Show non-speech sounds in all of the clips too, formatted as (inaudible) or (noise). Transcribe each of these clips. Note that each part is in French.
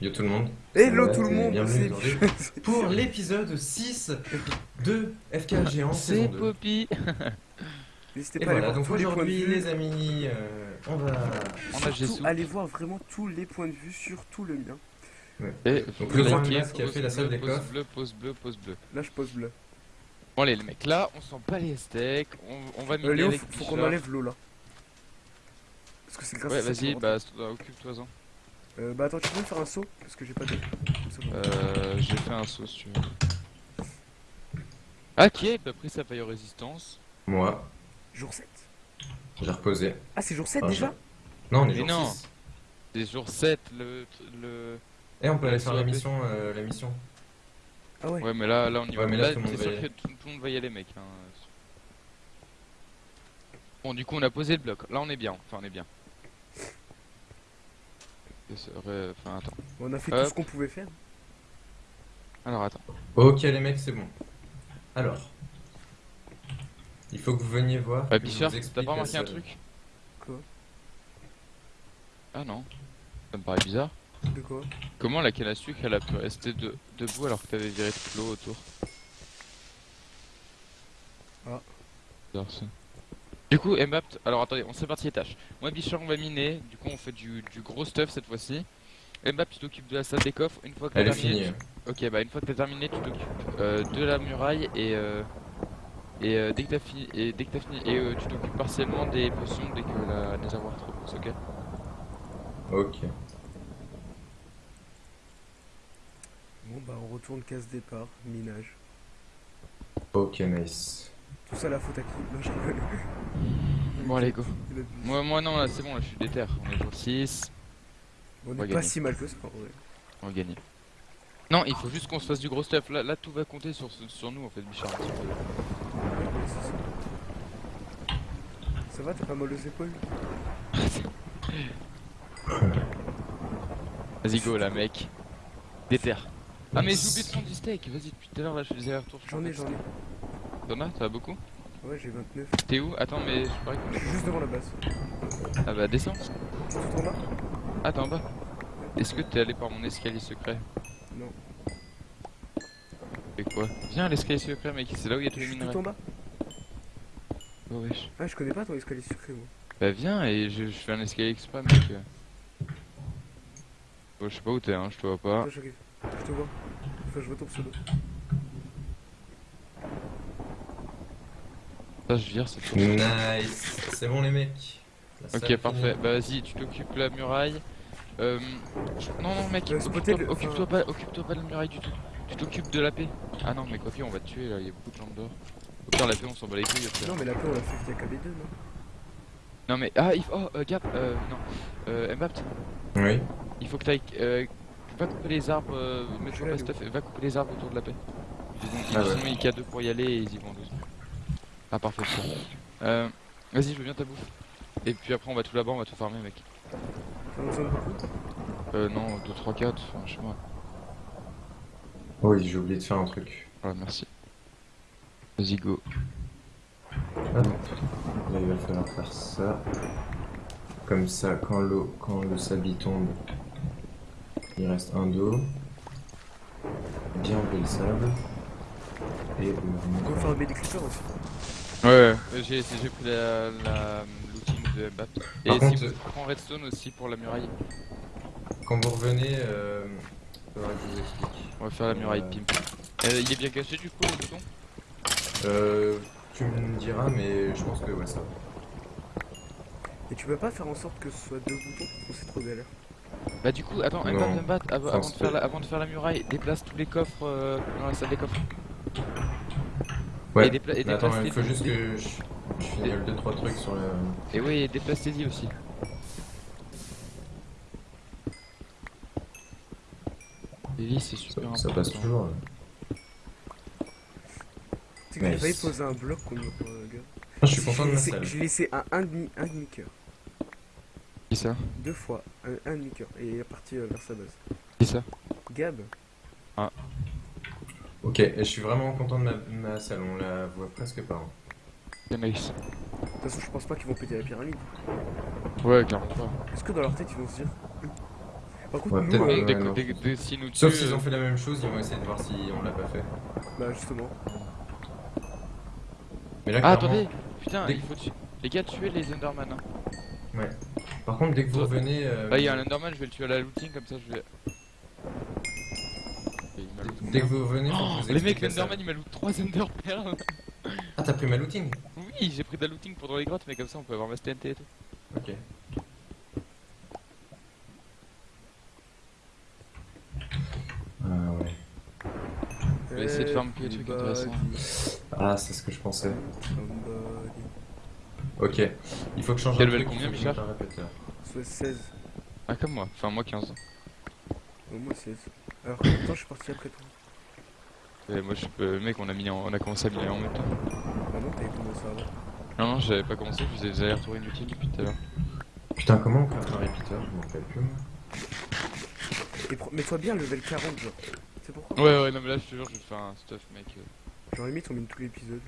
Yo tout le monde. Hello Ouais, tout le monde, bienvenue c'est. (laughs) Pour l'épisode 6 de FK Géant C'est saison 2. Poppy (laughs) N'hésitez pas à aller voilà, voir donc tous les points de aujourd'hui vue. les amis, euh, on va... On a Surtout, Jessou. allez voir vraiment tous les points de vue, surtout le mien. Et Donc le liker, qui a fait la salle des coffres. bleu, pause bleu, pause bleu. Là je pose bleu. Bon allez les mecs, là on sent pas les steaks, on, on va miner Euh, Léo, avec faut, faut qu'on enlève l'eau là. Parce que c'est grâce Ouais à ça vas-y, bah occupe-toi-en. Euh, bah attends, tu peux me faire un saut Parce que j'ai pas de. Euh, j'ai fait un saut si tu veux. Ah qui a pris sa paille aux résistance Moi, Jour 7 j'ai reposé. Ah, c'est jour 7 Ah, déjà Non, on est Mais jour non. 6. C'est jour 7 le... le... Et on peut aller faire sur la mission, euh, la mission. Ah ouais. Ouais mais là, là on y va. Mais là, tout monde t'es va sûr y que tout, tout le monde va y aller mec. hein. Bon du coup on a posé le bloc, là on est bien, enfin on est bien. Enfin attends. On a fait Hop. tout ce qu'on pouvait faire. Alors attends. Ok les mecs, c'est bon. Alors. Il faut que vous veniez voir. Bah Bichard, t'as pas remarqué un truc Quoi? Ah non. Ça me paraît bizarre. De quoi? Comment la canne à sucre elle a pu rester de- debout alors que t'avais viré toute l'eau autour? Ah. Bizarre, ça. Du coup, Mbapt, alors attendez, on s'est parti les tâches. Moi, Bichard, on va miner. Du coup, on fait du, du gros stuff cette fois-ci. Mbapt, tu t'occupes de la salle des coffres. Une fois que t'as terminé, finie. Ok, bah une fois que t'as terminé, tu t'occupes euh, de la muraille et euh, et euh, dès que t'as fini et dès que t'as fini et euh, tu t'occupes partiellement des potions dès que la réservoir te repose, ok? Ok. Bon bah on retourne casse départ, minage. Ok, nice. Tout ça la faute à qui Non, je rigole. Bon, allez, go. Moi, moi non, là c'est bon, là je suis déter. On est jour 6, On on est va pas gagner. si mal que ça en vrai. on va gagner. Non, il faut juste qu'on se fasse du gros stuff. Là, là tout va compter sur, sur nous en fait, Bichard. ça. Va, t'as pas mal aux épaules (laughs) Vas-y, go là, mec. Déter. Ah, mais j'ai oublié de prendre du steak. Vas-y, depuis tout à l'heure là je fais des allers-retours. J'en ai, j'en ai. T'en as T'en as beaucoup Ouais, j'ai 29. T'es où Attends, mais je parie qu'on Je suis juste devant la base. Ah bah, descends. Tout en bas Ah, t'es en bas. Est-ce que t'es allé par mon escalier secret Non. Et quoi Viens à l'escalier secret, mec. C'est là où il y a tous les minerais. tout en bas Oh, wesh. Ah, je connais pas ton escalier secret moi. Bah, viens et je, je fais un escalier exprès, mec. Bon, je sais pas où t'es, hein, je te vois pas. Attends, j'arrive. Je te vois. Enfin, je vois ton pseudo. Ça, je vire. Nice. C'est bon les mecs. La Ok, parfait. Bah, vas-y, tu t'occupes de la muraille. Euh, Non, non, mec, Euh, occupe-toi le- occupe-toi enfin- pas, pas de la muraille du tout. Tu t'occupes de la paix. Ah non, mais quoi on va te tuer là, il y a beaucoup de gens dehors. Au pire, la paix, on s'en bat les couilles après. Non, mais la paix, on l'a fait via KB2, non Non, mais. Ah, il faut. Oh, euh, Gap, euh, non. Euh, Mbapt, Oui. il faut que t'ailles. Euh, va couper les arbres, euh, pas stuff, et va couper les arbres autour de la paix. Ils ont- Ah sont ouais. il y a deux pour y aller et ils y vont doucement. Ah, parfait. Euh, vas-y, je veux bien ta bouffe. Et puis après, on va tout là-bas, on va tout farmer, mec. Euh, non, 2, 3, 4, enfin, je sais pas. Oui, j'ai oublié de faire un truc. Voilà, merci. Vas-y, go. Hop. Là, il va falloir faire ça. Comme ça, quand l'eau, quand le sabi tombe, il reste un dos. Bien enlever le sable. Et On va faire des aussi. Ouais, ouais. j'ai j'ai pris la, la looting de Mbapp. Et Par si contre, vous prends redstone aussi pour la muraille. Quand vous revenez, euh, faudra que je vous explique. On va faire la muraille Euh, pimp. Euh, il est bien caché du coup le bouton Euh, tu me diras, mais je pense que ouais, ça va. Et tu peux pas faire en sorte que ce soit deux boutons? Ou c'est trop galère? Bah du coup, attends, avant, de faire la, avant de faire la muraille, déplace tous les coffres euh, dans la salle des coffres. Ouais. Et, dépla- et attends, déplace il faut juste que je, je finis 2-3 trucs sur le. Et oui, et déplace tes aussi. Les c'est Ça, super ça important. passe toujours. Tu sais que j'ai Nice. failli poser un bloc contre le gars. Ah, je suis content de J'ai ma salle. J'ai laissé un 1,5 un demi cœur. Qui ça? Deux fois, un, un demi cœur. Et il est parti euh, vers sa base. Qui ça? Gab Ok, je suis vraiment content de ma, ma salle, on la voit presque pas. hein. C'est nice. De toute façon, je pense pas qu'ils vont péter la pyramide. Ouais, clairement pas. Est-ce que dans leur tête, ils vont se dire. Hum. Par contre, Ouais, nous, peut-être euh, dès, ouais, dès nous Sauf s'ils euh, ont fait la même chose, ils vont essayer de voir si on l'a pas fait. bah justement. Mais là, Ah, clairement- attendez Putain, Dès- il faut tuer. Les gars, tuez les Enderman. Hein. Ouais. Par contre, dès que vous revenez. euh, Bah, il y a un Enderman, je vais le tuer à la looting, comme ça je vais. Et il m'a loot Dès que vous que Oh, vous les mecs, l'Enderman il m'a loot 3 Enderpearls. Ah, t'as pris ma looting Oui, j'ai pris de la looting pour dans les grottes, mais comme ça on peut avoir ma TNT et tout. Ok. Ah ouais. Je vais essayer de faire un peu des trucs intéressants. Ah, c'est ce que je pensais. Somebody. Ok. Il faut que je change Quel un level truc, combien. Soit 16. Ah, comme moi, enfin moi 15. Au moins 16. Alors, attends, je suis parti après toi. Et moi je suis. euh, mec, on a, mis en- on a commencé à miner en même temps. Ah non, t'avais commencé avant. Non, non, j'avais pas commencé, je faisais des allers-retours inutiles depuis tout à l'heure. Putain, comment on crée un répéteur Je m'en rappelle plus. moi. Et pro- mets-toi bien level 40, genre. C'est pourquoi Ouais, ouais, non, mais là je te jure, je vais te faire un stuff, mec. euh. Genre, limite, on mine tout l'épisode.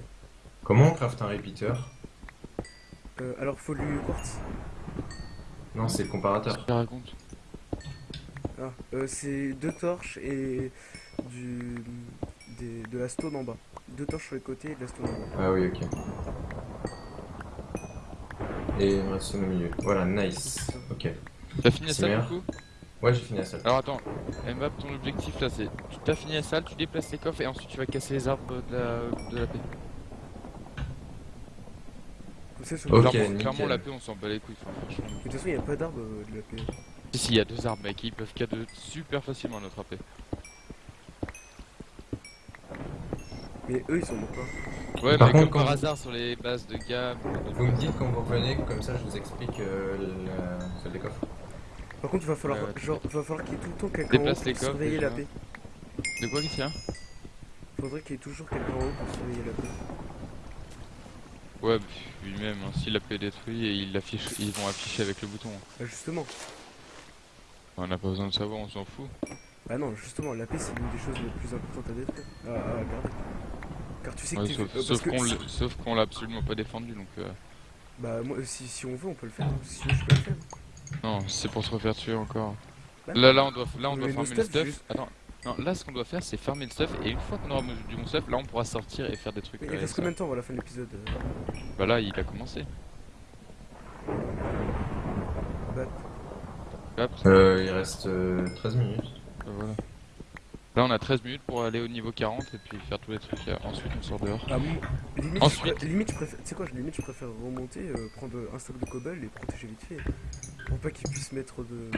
Comment on craft un répéteur Euh, alors, faut lui quartz. Non, c'est le comparateur. Je te raconte. Ah, euh, c'est deux torches et du des, de la stone en bas. Deux torches sur les côtés et de la stone en bas. Ah oui, ok. Et reste une au milieu. Voilà, nice. Ok. T'as fini la salle meilleur. du coup Ouais, j'ai fini la salle. Alors attends, Mbap, ton objectif là c'est. Tu t'as fini la salle, tu déplaces les coffres et ensuite tu vas casser les arbres de la, de la paix. Sur clairement, la paix on s'en bat les couilles, enfin, De toute façon, il n'y a pas d'arbre euh, de la paix. Si, si, il y a deux arbres mec, ils peuvent cadeau super facilement notre AP. Mais eux, ils sont morts pas. Ouais, Par mais contre, comme par hasard sur les bases de gamme. Vous me dites quand vous revenez, comme ça je vous explique euh, la des coffres. Par contre, il va falloir, Ouais, ouais, genre, il va falloir qu'il y ait tout le temps quelqu'un en haut Déplace pour les coffres, surveiller la paix. De quoi qu'il y a Faudrait qu'il y ait toujours quelqu'un en haut pour surveiller la paix. Ouais, lui-même, hein, si la paix est détruite, ils, l'affichent- ils vont afficher avec le bouton. Ah, justement. On n'a pas besoin de savoir, on s'en fout. Ah non, justement, la paix, c'est l'une des choses les plus importantes à détruire. À garder. Car tu sais que Ouais, sauf euh, sauf que qu'on si- l'a- sauf qu'on l'a absolument pas défendu donc. euh, Bah, moi, si, si on veut, on peut le faire. Si je peux le faire. Non, c'est pour se refaire tuer encore. Bah, Là, là, on doit, là, on doit farmer le stuff, stuff. juste- Attends, non, là, ce qu'on doit faire, c'est farmer le stuff. Et une fois qu'on aura du bon stuff, là, on pourra sortir et faire des trucs. Mais il avec reste combien de temps avant la fin de l'épisode euh Bah là, il a commencé. Bah, Euh, il reste euh, 13 minutes. bah voilà. Là, on a 13 minutes pour aller au niveau 40 et puis faire tous les trucs. euh, Ensuite, on sort dehors. ah, moi, limite, Ensuite. limite, je préfère, tu sais quoi, je- limite, je préfère remonter, euh, prendre un stock de cobble et protéger vite fait. Pour pas qu'ils puissent mettre de.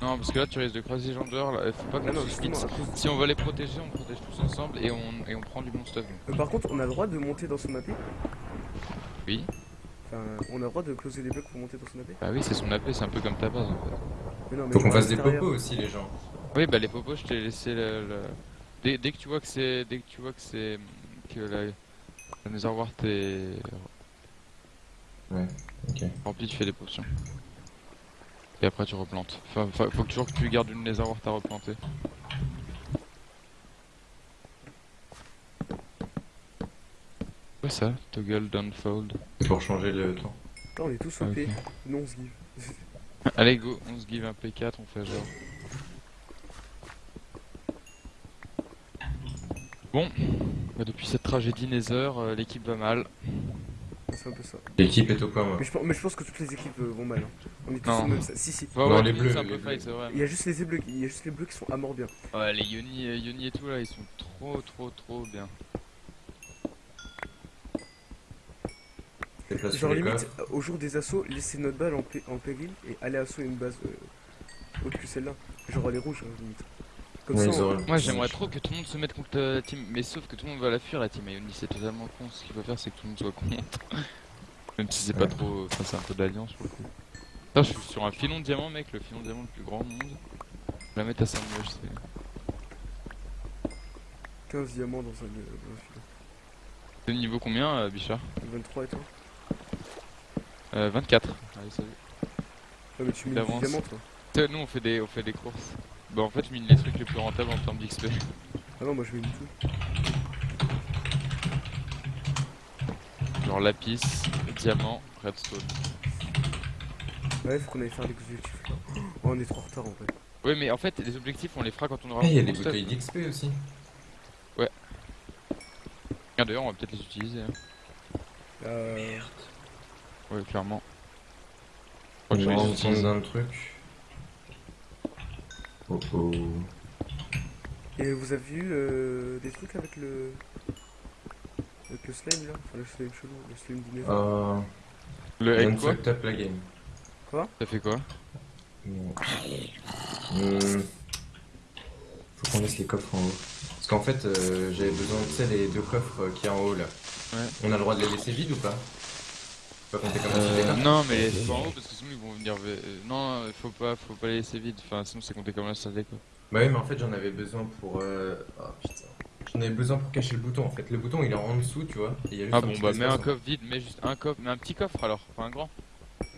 Non, parce que là, tu risques de croiser les gens dehors. Là. Faut pas Ah qu'on se Si on va les protéger, on protège tous ensemble et on, et on prend du bon stuff. donc. Euh, par contre, on a le droit de monter dans son AP Oui. Enfin, on a le droit de closer des blocs pour monter dans son AP Bah oui, c'est son AP, c'est un peu comme ta base en fait. Mais non, mais Faut qu'on fasse des popos aussi, les gens. Oui, bah les popos, je t'ai laissé le. le- Dès, dès que tu vois que c'est. Dès que tu vois que c'est. Que la. Le réservoir t'es Ouais, ok. rempli, tu fais des potions. Et après tu replantes. Enfin, fa- faut que toujours que tu gardes une réservoir t'as replanté. Quoi ça Toggle downfold. C'est pour changer le temps. Là, on est tous Ah, OP. ok. Non, on se give. (laughs) Allez go, on se give un P4, on fait genre. Bon, bah, depuis cette tragédie Nether, euh, l'équipe va mal. C'est un peu ça. L'équipe est au point. Mais je, pense- mais je pense que toutes les équipes euh, vont mal. hein. On est tous Non. au même sa- Si, si. Ouais, Non, ouais, les bleus, c'est un les peu bleus. fight, c'est vrai. Il y a juste les bleus, qui- il y a juste les bleus qui sont à mort bien. Ouais, les Yoni, euh, Yoni et tout là, ils sont trop, trop, trop bien. Déplace Genre les limite, coffres. euh, au jour des assauts, laisser notre balle en, pé- en péril et aller assaut une base euh, autre que celle-là. Genre les rouges, hein, limite. Comme Ouais, ça, on- Moi j'aimerais trop que tout le monde se mette contre la team, mais sauf que tout le monde va la fuir la team Yoni, c'est totalement con. Ce qu'il faut faire c'est que tout le monde soit contre. (laughs) Même si c'est pas trop. Enfin, c'est un peu d'alliance pour le coup. Putain, je suis sur un filon de diamant, mec, le filon de diamant le plus grand au monde. Je vais la mettre à 5 nuages, c'est. 15 diamants dans un, euh. C'est le niveau combien, euh, Bichard 23 et toi euh, 24. Allez, salut. Ouais, mais tu mets D'avance. du diamant toi. Nous on fait des, on fait des courses. Bah en fait je mine les trucs les plus rentables en termes d'XP. Ah non, moi je du tout. Genre lapis, diamant, redstone. Ouais, faut qu'on aille faire l'exécutif là. Oh, on est trop en retard en fait. Ouais, mais en fait, les objectifs, on les fera quand on aura. Ah, il y a des bouteilles d'XP aussi. Ah, D'ailleurs, on va peut-être les utiliser. hein. Euh, Ouais, clairement. On Je crois va que je les utilise. d'un truc. Oh oh. Et vous avez vu euh, des trucs avec le. Avec le slime là? Enfin, le slime chelou, le slime du Nether. Euh, Le avec quoi? up la game. Ça fait quoi? Hmm. Faut qu'on laisse les coffres en haut. Parce qu'en fait, euh, j'avais besoin de tu sais, les deux coffres euh, qui est en haut là. Ouais. On a le droit de les laisser vides ou pas? Pas compter comme un Euh, non, mais c'est pas en haut parce que sinon ils vont venir. euh, non, faut pas, faut pas les laisser vides. Enfin, sinon c'est compté comme un salle quoi. Bah oui, mais en fait, j'en avais besoin pour. Euh... Oh putain. J'en avais besoin pour cacher le bouton en fait. Le bouton il est en dessous, tu vois. Et il y a juste Ah un bon, bah mets un coffre vide, mets juste un coffre, mais un petit coffre alors, pas un grand.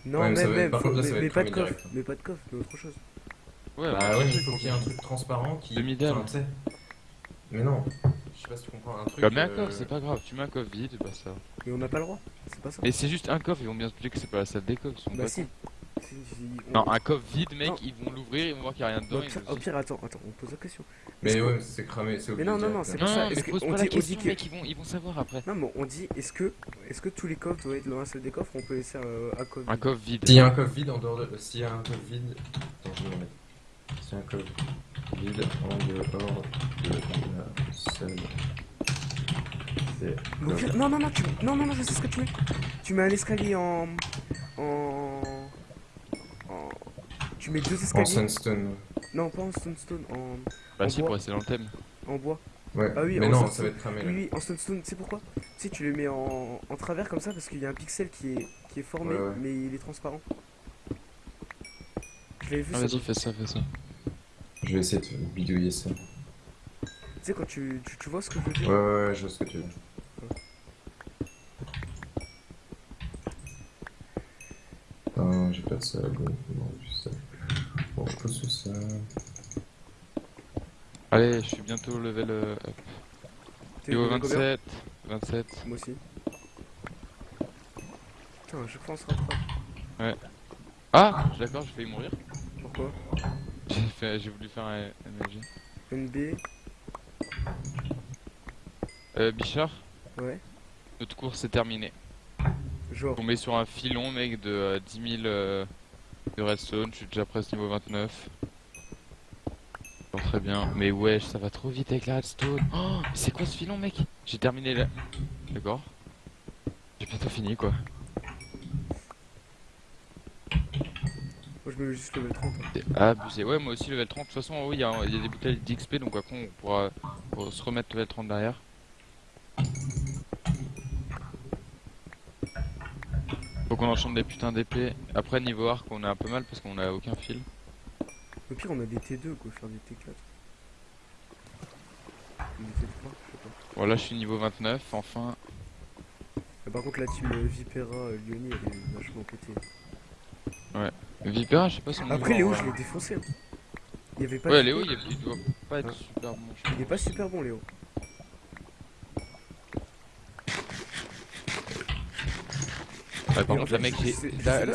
non, ouais, mais par faut- contre, là, mais, va mais être pas de coffre, direct. mais pas de coffre, mais autre chose. Ouais, Bah bah, ouais, mais il faut qu'il y ait un truc transparent qui. Demi-dalle. Enfin, tu sais. Mais non. Je sais pas si tu comprends un truc. Bah, mets un euh, coffre, c'est pas grave, tu mets un coffre vide, bah ça. Mais on n'a pas le droit, c'est pas ça. Mais c'est juste un coffre, ils vont bien se douter que c'est pas la salle des coffres. Bah pas si. cons. Si, si, on- Non, un coffre vide, mec, Non. ils vont l'ouvrir, ils vont voir qu'il y a rien dedans. au, pire, au attends, attends, on pose la question. Mais ouais, mais c'est cramé, c'est Mais non, non, non, c'est Non, ça, mais est-ce que- pose on pas dit- question, que- mec, ils vont, ils vont savoir après. Non, mais on dit, est-ce que, est-ce que tous les coffres doivent être dans la salle des coffres ou on peut laisser euh, un coffre Un vide? coffre vide. S'il y a un coffre vide en dehors de. S'il y a un coffre vide. Attends, je vais le mettre. A un coffre vide en dehors de la salle. C'est. Non, non, non, tu... non, non, non, je sais ce que tu mets. Tu mets un escalier en. En. en... Tu mets deux En escaliers. sandstone. Non, pas en stone en, Bah en si, bois. pour rester dans le thème. en bois. Ouais. Ah oui, mais en non, sandstone. ça va être cramé là. Oui, oui, en stone tu sais pourquoi? Tu sais, tu le mets en, en travers comme ça parce qu'il y a un pixel qui est, qui est formé, Ouais, ouais. mais il est transparent. Je l'avais vu Ah, ça. vas-y, fais ça, fais ça. Je vais essayer de bidouiller ça. Tu sais, quand tu, tu, tu vois ce que je veux dire? Ouais, ouais, ouais, je vois ce que tu veux dire. J'ai pas de sable. Non, ça. Bon, je pose tout ça. Allez, je suis bientôt level euh, up. T'es combien? 27. 27. Moi aussi. Putain, à chaque fois on se rattrape. Ah, d'accord, j'ai failli mourir. J'ai voulu faire un MLG. NB, Euh, Bichard, ouais. notre course est terminée. Genre, On met sur un filon, mec, de euh, 10 000 euh, de redstone. Je suis déjà presque niveau 29. Bon, très bien. Mais wesh, ça va trop vite avec la redstone. Oh, mais c'est quoi ce filon, mec? J'ai terminé là. D'accord. J'ai bientôt fini, quoi. Moi je mets juste level 30. hein. C'est abusé. Ouais, moi aussi, level 30. De toute façon, en haut, il y, a il y a des bouteilles d'XP, donc après, on pourra, pourra se remettre level 30 derrière. Faut qu'on enchante des putains d'épées. Après, niveau arc, on a un peu mal parce qu'on a aucun fil. Au pire, on a des T2 quoi, faire des T4. Ou Des T3, je sais pas. Voilà, je suis niveau 29, enfin. Ah, par contre, la team Vipera euh, Lyoni, elle est vachement pétée. Vipera, je sais pas son Après, niveau, Léo, je l'ai défoncé. hein. Il y avait pas Ouais, Léo, T2. il, il doit pas être super bon. Il est pas super bon, Léo. Ouais, par contre, là, mec,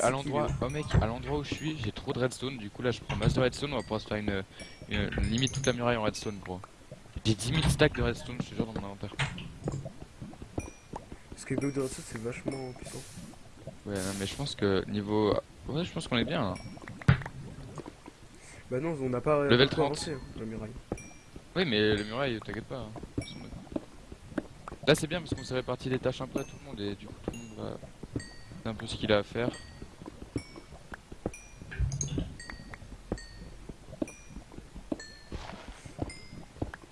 à l'endroit, oh mec, à l'endroit où je suis, j'ai trop de redstone. Du coup, là, je prends masse de redstone. On va pouvoir se faire une, une- limite toute la muraille en redstone, gros. J'ai 10 000 stacks de redstone, je te jure, dans mon inventaire. Parce que Block de Redstone, c'est vachement puissant. Ouais, non, mais je pense que niveau, ouais, je pense qu'on est bien. Là. Bah non, on n'a pas Level beaucoup 30. avancé, hein, la muraille. Oui, mais les murailles, t'inquiète pas. hein. Là, c'est bien parce qu'on s'est réparti les tâches un peu à tout le monde et du coup, tout le monde va. C'est un peu ce qu'il a à faire.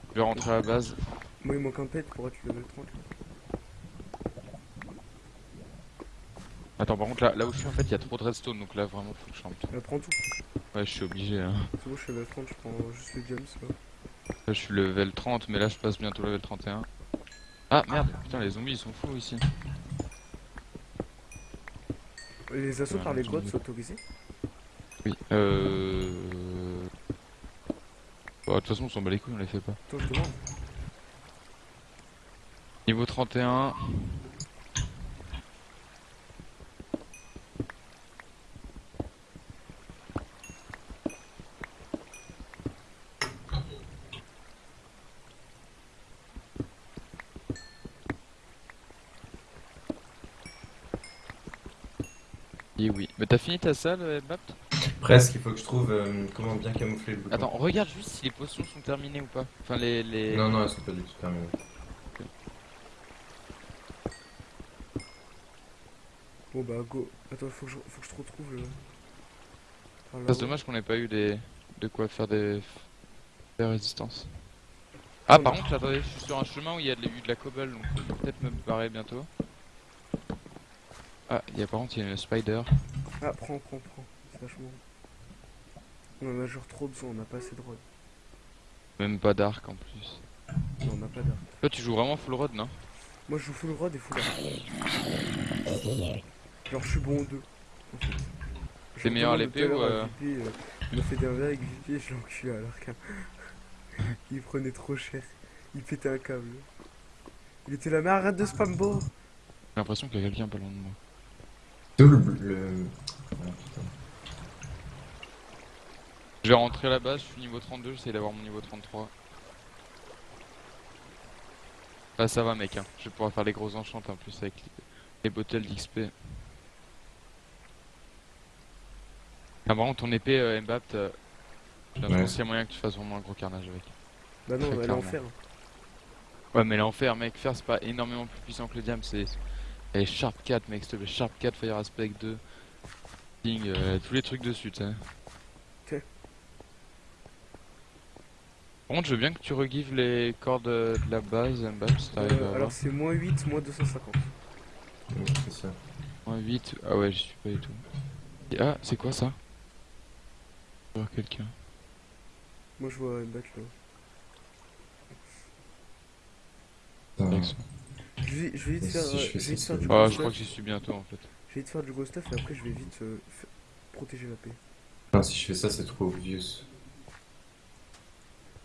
Je vais rentrer à la base. Moi, il manque un pet pour être level 30. là. Attends, par contre, là, là où je suis, en fait, il y a trop de redstone donc là, vraiment, faut que je rentre. Euh, prends tout. Ouais, je suis obligé. Hein. C'est bon, je suis level 30, je prends juste le gems. Là. Là, je suis level 30, mais là, je passe bientôt level 31. Ah merde, putain, les zombies ils sont fous ici. Les assauts Ouais, par les grottes sont autorisés Oui, euh. Bah, de toute façon, on s'en bat les couilles, on les fait pas. Je demande. Niveau 31. T'as fini ta salle, euh, Bapt Presque, il faut que je trouve euh, comment bien camoufler le bouton. Attends, regarde juste si les potions sont terminées ou pas. Enfin, les. les... Non, non, elles sont pas du tout terminées. Bon bah go. Attends, faut que je, faut que je te retrouve le. C'est dommage qu'on ait pas eu des... de quoi faire des, des résistances. Ah, par contre, attendez, je suis sur un chemin où il y a de- eu de la cobble, donc peut-être me barrer bientôt. Ah, il y a par contre, il y a une spider. Ah, prends, prends, prends. C'est vachement. On en a genre trop besoin, on n'a pas assez de rod. Même pas d'arc en plus. Non, on n'a pas d'arc. Toi, tu joues vraiment full road, non? Moi je joue full rod et full arc. Genre je suis bon aux deux. En fait. T'es meilleur à l'épée ou, euh, VP, euh, Il m'a fait des envers avec VP et je l'ai enculé à l'arc. (laughs) Il prenait trop cher. Il pétait un câble. Il était là, mais arrête de spam bot J'ai l'impression qu'il y a quelqu'un pas loin de moi. D'où le. le... Ah, putain. Je vais rentrer à la base, je suis niveau 32, j'essaie d'avoir mon niveau 33. Ah ça va mec, hein. je vais pouvoir faire les gros enchants en plus avec les, les bottles d'XP. Ah par contre ton épée euh, euh, l'impression Ouais. qu'il y a moyen que tu fasses vraiment un gros carnage avec. Bah non, elle est en fer. Ouais mais l'enfer mec, faire c'est pas énormément plus puissant que le diam, c'est... Sharp 4 mec, s'il te plaît, Sharp 4, Fire Aspect 2, Sting, euh, tous les trucs dessus tu sais. Ok. Par contre je veux bien que tu regives les cordes de la base Mbappé si t'arrives à Euh, avoir. alors c'est moins 8, moins 250. Oui, c'est ça. Moins 8, ah ouais, j'y suis pas du tout. Et- ah, c'est quoi ça? Je vois quelqu'un. Moi je vois une batte là. Ça. Je vais, je vais vite faire, si je euh, fais je vais faire c'est du. Ah, je crois que j'y suis bientôt en fait. Je vais vite faire du gros stuff et après je vais vite euh, protéger la paix. Non, si je fais ça, c'est trop obvious.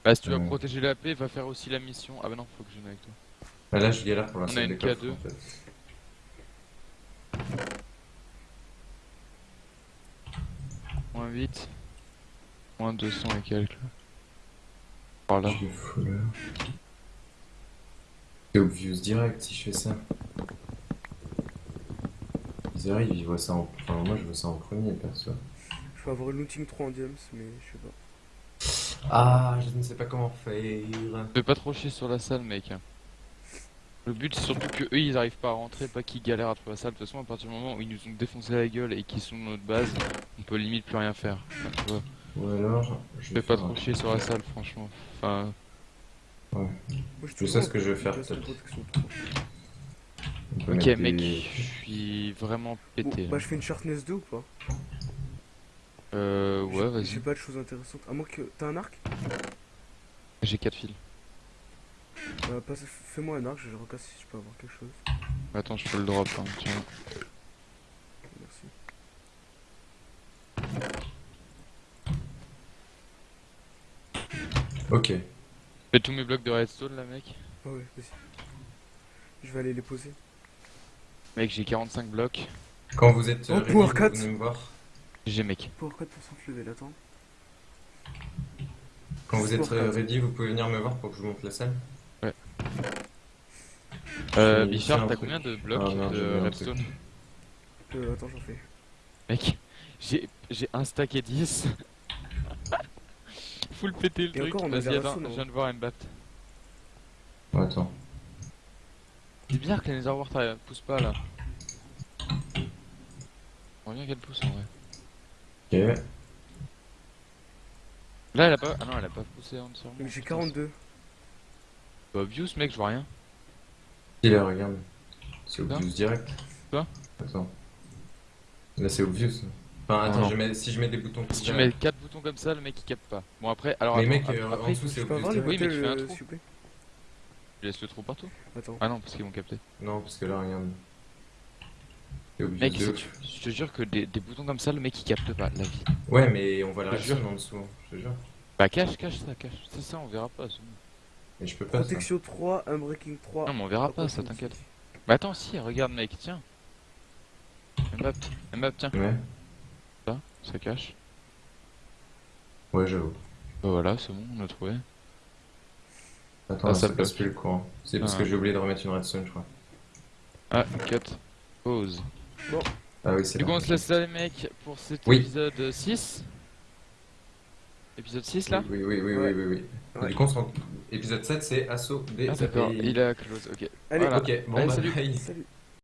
Bah, si tu vas Ouais. protéger la paix, va faire aussi la mission. Ah bah non, faut que je vienne avec toi. Bah là, je galère pour On a l'instant une des coffres, K2. en fait. Moins 8. Moins 200 et quelques. Par là. C'est obvious direct si je fais ça. Ils arrivent, ils voient ça en... Enfin, moi, je vois ça en premier, perso. Je vais avoir une looting 3 en diams, mais je sais pas. Ah, je ne sais pas comment faire. Fais pas trop chier sur la salle, mec. hein. Le but, c'est surtout que eux, ils arrivent pas à rentrer, pas qu'ils galèrent à trouver la salle. De toute façon, à partir du moment où ils nous ont défoncé la gueule et qu'ils sont dans notre base, on peut limite plus rien faire. Enfin, tu vois. Ou alors, je Fais vais pas trop chier sur la salle, franchement. Enfin, Moi, Je sais ce que je vais faire, place de peut-être. protection 3. on peut ok, mec, des- je suis vraiment Bon, pété. bah je fais une sharpness 2 ou pas Euh, ouais, J'ai- vas-y. J'ai pas de choses intéressantes. À moins que. T'as un arc? J'ai 4 fils. Bah, passe- Fais-moi un arc, je recasse si je peux avoir quelque chose. Attends, je peux le drop, hein, tiens. Merci. Ok. Fais tous mes blocs de redstone là, mec. Ah ouais, vas-y. Je vais aller les poser. Mec, j'ai 45 blocs. Quand vous êtes Oh, euh, ready, Power vous venez me voir. J'ai mec. Pour 4% de level, attends. Quand vous êtes euh, ready, vous pouvez venir me voir pour que je vous montre la salle. Euh, J'ai Bichard, t'as combien de blocs Ah, non, de redstone. Euh, attends, j'en fais. Mec, j'ai j'ai un stack et 10. (laughs) Full péter le Et truc. encore, on a Vas-y, des attends, je viens de voir Mbapt. Oh, attends. C'est bizarre que les t'arrives- poussent pas là. On bien qu'elle pousse en vrai. Là, elle a pas. Ah non, elle a pas poussé en dessous. Donc j'ai 42. Bah, obvious, mec, je vois rien. Si, là, regarde. C'est obvious direct. Quoi Attends. Là, c'est obvious. Enfin, attends, non. je mets... si je mets des boutons Si tu mets 4 boutons comme ça, le mec il capte pas. Bon, après, alors. Mais attends, mec, euh, après, en dessous, Je c'est obvious. Oui, mais tu fais un euh, trou. s'il vous plaît tu laisses le trou partout. Attends. Ah non, parce qu'ils vont capter. Non, parce que là, regarde. Mec, de je te jure que des, des boutons comme ça, le mec il capte pas la vie. Ouais, mais on voit la redstone en dessous, je te jure. Bah, cache, cache ça, cache. C'est ça, on verra pas. c'est bon. Mais je peux pas, ça. Protection 3, Unbreaking 3. Non, mais on verra pas, ça t'inquiète. Bah, attends, si, regarde, mec, tiens. Mbappé, Mbappé, tiens. Ouais, Ça, ça cache. ouais, j'avoue. Bah, voilà, c'est bon, on a trouvé. Attends, Ah, ça ça passe plus le courant. C'est parce Ah. que j'ai oublié de remettre une redstone, je crois. Ah, cut. Pause. Ah oui, c'est Du coup, on se laisse là, les mecs, pour cet Oui. épisode 6. Épisode 6 là Oui, oui, oui, oui, oui, oui. Ouais. Du coup, on se rend- épisode 7, c'est assaut des Ah, d'accord, il est à close, ok. Allez, Voilà. Ok, bon, Allez, bah, salut. bye. salut.